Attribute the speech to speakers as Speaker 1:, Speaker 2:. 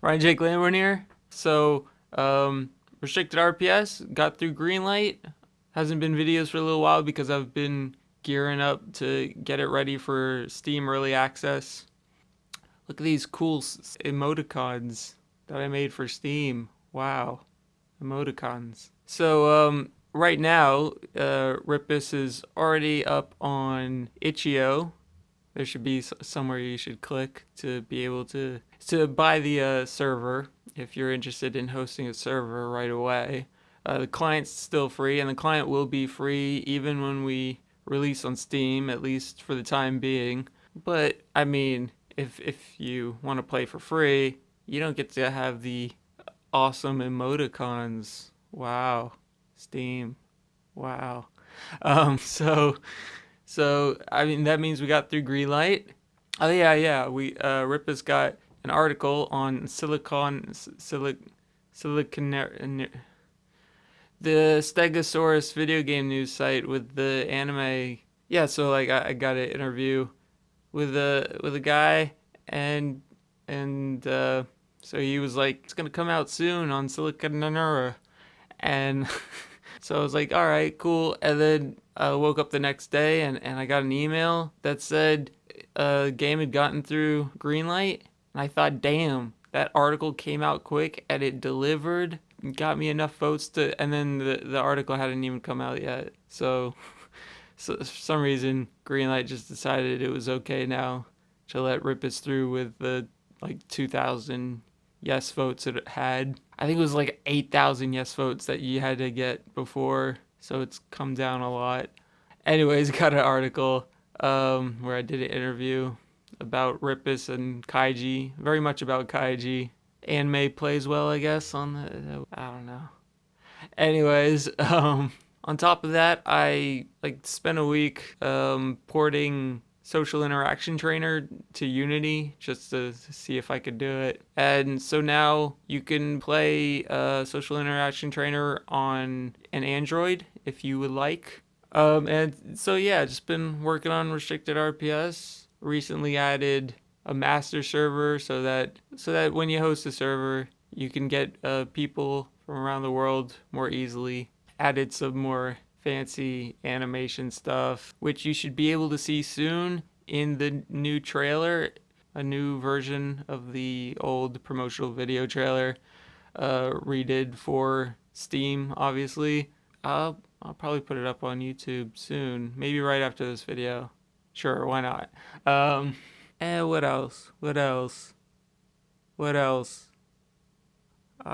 Speaker 1: Ryan Jake Lambourn here. So, um, restricted RPS got through green light. Hasn't been videos for a little while because I've been gearing up to get it ready for Steam Early Access. Look at these cool emoticons that I made for Steam. Wow, emoticons. So, um, right now, uh, Ripus is already up on itch.io. There should be somewhere you should click to be able to to buy the uh, server if you're interested in hosting a server right away. Uh, the client's still free, and the client will be free even when we release on Steam, at least for the time being. But I mean, if if you want to play for free, you don't get to have the awesome emoticons. Wow, Steam. Wow. Um, so, so I mean that means we got through green light. Oh yeah, yeah. We uh, Ripus got an article on Silicon Silic Silicon the Stegosaurus video game news site with the anime. Yeah, so like I, I got an interview with a with a guy and and uh, so he was like it's gonna come out soon on Silicon and so I was like all right cool and then I woke up the next day and, and I got an email that said a uh, game had gotten through Greenlight and I thought, damn, that article came out quick and it delivered, got me enough votes to, and then the, the article hadn't even come out yet. So, so for some reason, Greenlight just decided it was okay now to let Ripus through with the like 2,000 yes votes it had. I think it was like 8,000 yes votes that you had to get before, so it's come down a lot. Anyways, got an article um, where I did an interview about Ripus and Kaiji. Very much about Kaiji. Anime plays well, I guess, on the. I don't know. Anyways, um, on top of that, I like spent a week um, porting social interaction trainer to Unity just to see if I could do it. And so now you can play social interaction trainer on an Android if you would like. Um, and so yeah, just been working on restricted RPS recently added a master server so that so that when you host a server you can get uh, people from around the world more easily added some more fancy animation stuff which you should be able to see soon in the new trailer a new version of the old promotional video trailer uh, redid for steam obviously I'll, I'll probably put it up on youtube soon maybe right after this video Sure, why not? Um, and what else? What else? What else? Uh,